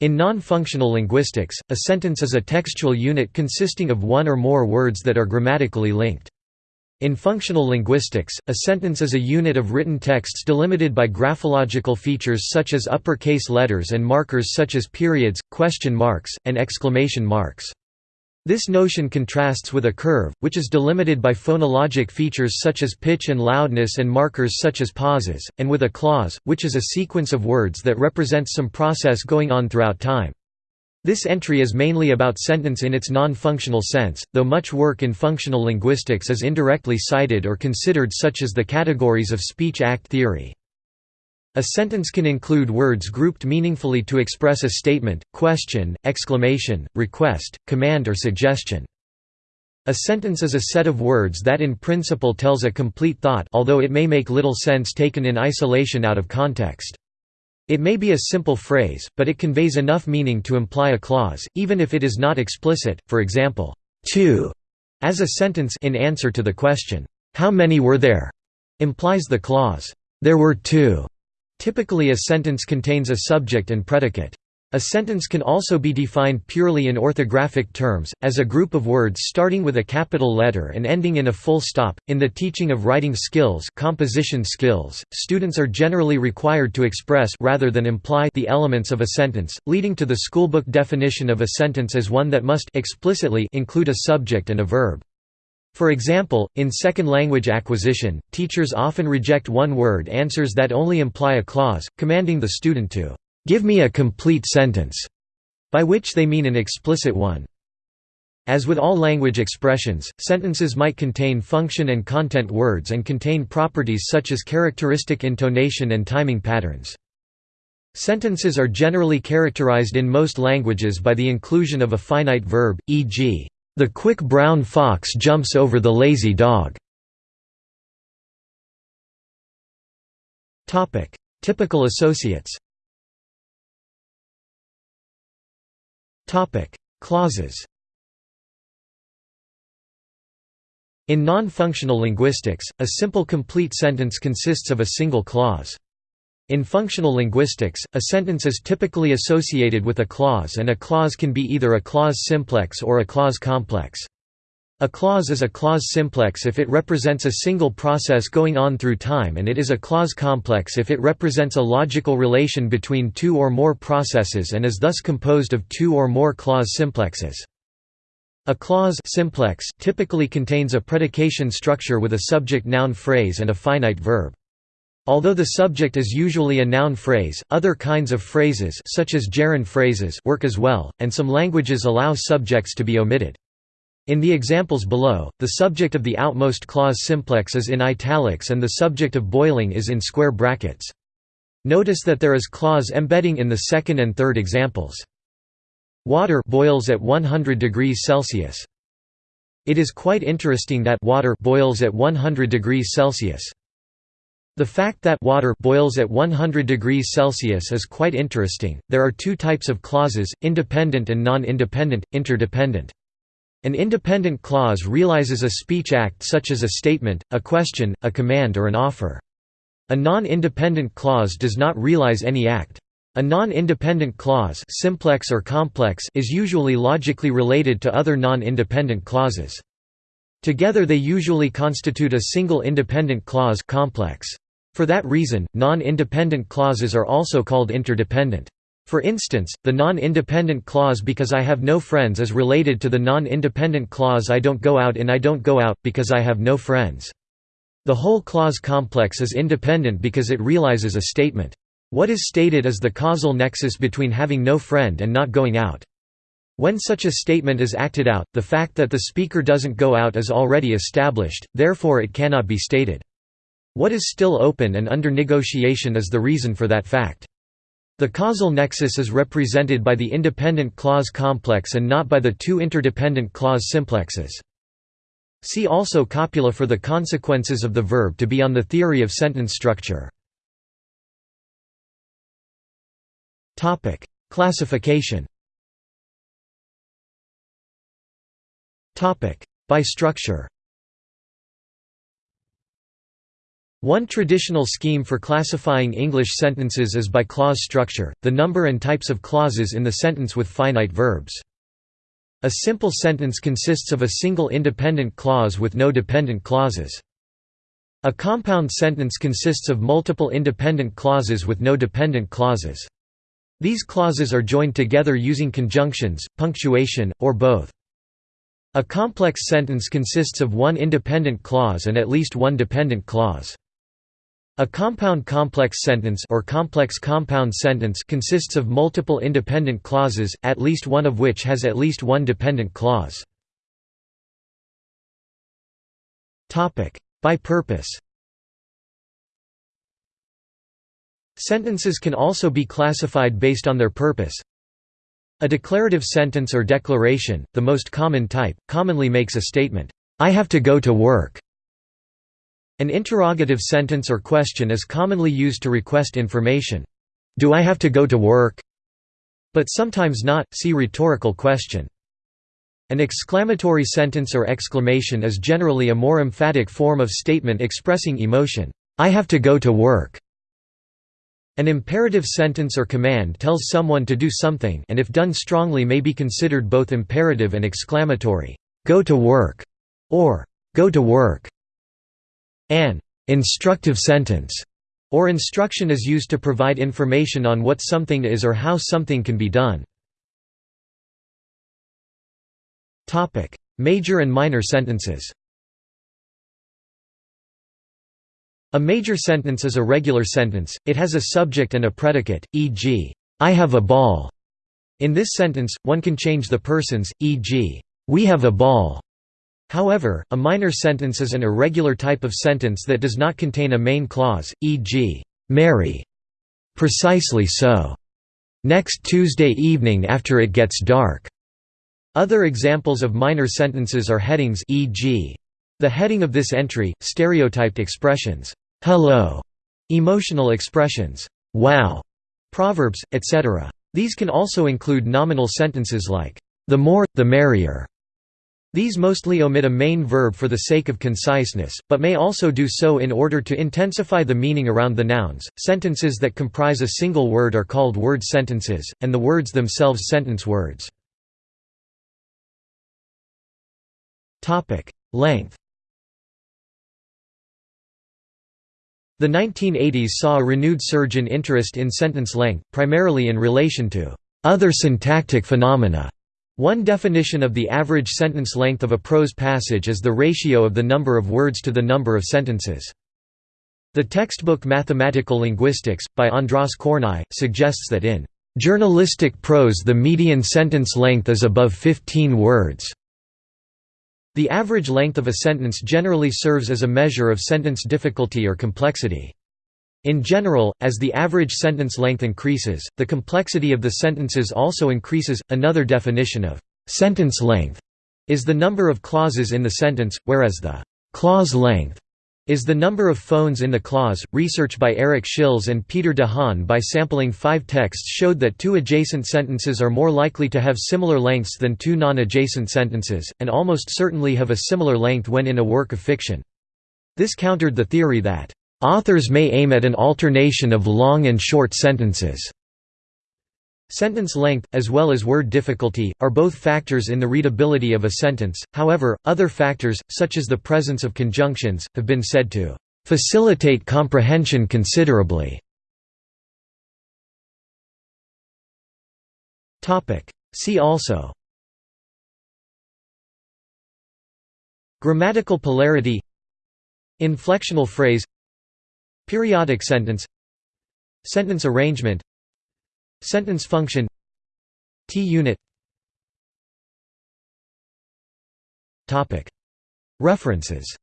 In non-functional linguistics, a sentence is a textual unit consisting of one or more words that are grammatically linked. In functional linguistics, a sentence is a unit of written texts delimited by graphological features such as uppercase letters and markers such as periods, question marks, and exclamation marks. This notion contrasts with a curve, which is delimited by phonologic features such as pitch and loudness and markers such as pauses, and with a clause, which is a sequence of words that represents some process going on throughout time. This entry is mainly about sentence in its non-functional sense, though much work in functional linguistics is indirectly cited or considered such as the categories of speech-act theory. A sentence can include words grouped meaningfully to express a statement, question, exclamation, request, command or suggestion. A sentence is a set of words that in principle tells a complete thought although it may make little sense taken in isolation out of context. It may be a simple phrase, but it conveys enough meaning to imply a clause, even if it is not explicit, for example, two, as a sentence in answer to the question, how many were there, implies the clause, there were two. Typically a sentence contains a subject and predicate. A sentence can also be defined purely in orthographic terms, as a group of words starting with a capital letter and ending in a full stop. In the teaching of writing skills, composition skills, students are generally required to express rather than imply the elements of a sentence, leading to the schoolbook definition of a sentence as one that must explicitly include a subject and a verb. For example, in second language acquisition, teachers often reject one-word answers that only imply a clause, commanding the student to "'give me a complete sentence' by which they mean an explicit one. As with all language expressions, sentences might contain function and content words and contain properties such as characteristic intonation and timing patterns. Sentences are generally characterized in most languages by the inclusion of a finite verb, e.g., the quick brown fox jumps over the lazy dog. Topic: Typical associates Topic: Clauses In non-functional linguistics, a simple complete sentence consists of a single clause. In functional linguistics, a sentence is typically associated with a clause and a clause can be either a clause simplex or a clause complex. A clause is a clause simplex if it represents a single process going on through time and it is a clause complex if it represents a logical relation between two or more processes and is thus composed of two or more clause simplexes. A clause simplex typically contains a predication structure with a subject-noun phrase and a finite verb. Although the subject is usually a noun phrase, other kinds of phrases such as gerund phrases work as well, and some languages allow subjects to be omitted. In the examples below, the subject of the outmost clause simplex is in italics and the subject of boiling is in square brackets. Notice that there is clause embedding in the second and third examples. Water boils at 100 degrees Celsius. It is quite interesting that water boils at 100 degrees Celsius. The fact that water boils at 100 degrees Celsius is quite interesting. There are two types of clauses, independent and non-independent, interdependent. An independent clause realizes a speech act such as a statement, a question, a command or an offer. A non-independent clause does not realize any act. A non-independent clause simplex or complex is usually logically related to other non-independent clauses. Together they usually constitute a single independent clause complex. For that reason, non-independent clauses are also called interdependent. For instance, the non-independent clause because I have no friends is related to the non-independent clause I don't go out in I don't go out, because I have no friends. The whole clause complex is independent because it realizes a statement. What is stated is the causal nexus between having no friend and not going out. When such a statement is acted out, the fact that the speaker doesn't go out is already established, therefore it cannot be stated. What is still open and under negotiation is the reason for that fact. The causal nexus is represented by the independent clause complex and not by the two interdependent clause simplexes. See also copula for the consequences of the verb to be on the theory of sentence structure. Topic: Classification Topic: By structure One traditional scheme for classifying English sentences is by clause structure, the number and types of clauses in the sentence with finite verbs. A simple sentence consists of a single independent clause with no dependent clauses. A compound sentence consists of multiple independent clauses with no dependent clauses. These clauses are joined together using conjunctions, punctuation, or both. A complex sentence consists of one independent clause and at least one dependent clause. A compound complex sentence or complex compound sentence consists of multiple independent clauses, at least one of which has at least one dependent clause. Topic: By purpose Sentences can also be classified based on their purpose. A declarative sentence or declaration, the most common type, commonly makes a statement, "'I have to go to work' An interrogative sentence or question is commonly used to request information. Do I have to go to work? But sometimes not, see rhetorical question. An exclamatory sentence or exclamation is generally a more emphatic form of statement expressing emotion. I have to go to work. An imperative sentence or command tells someone to do something and if done strongly may be considered both imperative and exclamatory. Go to work or go to work. An instructive sentence or instruction is used to provide information on what something is or how something can be done. Major and minor sentences A major sentence is a regular sentence, it has a subject and a predicate, e.g., I have a ball. In this sentence, one can change the persons, e.g., we have a ball, However, a minor sentence is an irregular type of sentence that does not contain a main clause, e.g., Mary. Precisely so. Next Tuesday evening after it gets dark. Other examples of minor sentences are headings e.g. The heading of this entry, stereotyped expressions, hello, emotional expressions, wow, proverbs, etc. These can also include nominal sentences like, the more, the merrier, these mostly omit a main verb for the sake of conciseness, but may also do so in order to intensify the meaning around the nouns. Sentences that comprise a single word are called word sentences, and the words themselves sentence words. Topic: Length. The 1980s saw a renewed surge in interest in sentence length, primarily in relation to other syntactic phenomena one definition of the average sentence length of a prose passage is the ratio of the number of words to the number of sentences. The textbook Mathematical Linguistics, by Andras Kornai, suggests that in journalistic prose the median sentence length is above 15 words. The average length of a sentence generally serves as a measure of sentence difficulty or complexity. In general, as the average sentence length increases, the complexity of the sentences also increases. Another definition of sentence length is the number of clauses in the sentence, whereas the clause length is the number of phones in the clause. Research by Erik Schils and Pieter de Haan by sampling five texts showed that two adjacent sentences are more likely to have similar lengths than two non adjacent sentences, and almost certainly have a similar length when in a work of fiction. This countered the theory that Authors may aim at an alternation of long and short sentences. Sentence length, as well as word difficulty, are both factors in the readability of a sentence, however, other factors, such as the presence of conjunctions, have been said to "...facilitate comprehension considerably". See also Grammatical polarity Inflectional phrase Periodic sentence. Sentence arrangement. Sentence function. T-unit. References